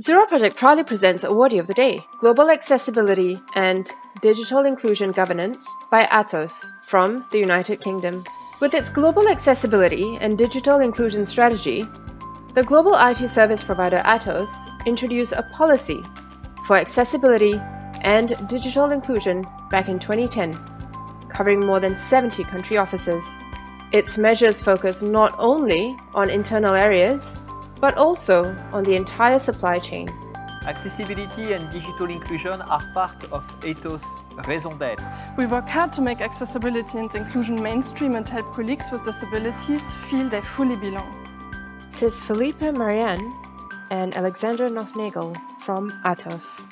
Zero Project proudly presents Awardee of the Day, Global Accessibility and Digital Inclusion Governance by Atos from the United Kingdom. With its global accessibility and digital inclusion strategy, the global IT service provider Atos introduced a policy for accessibility and digital inclusion back in 2010, covering more than 70 country offices. Its measures focus not only on internal areas, but also on the entire supply chain. Accessibility and digital inclusion are part of Atos' raison d'être. We work hard to make accessibility and inclusion mainstream and help colleagues with disabilities feel they fully belong. Says Philippe Mareine and Alexander Nothnagel from Atos.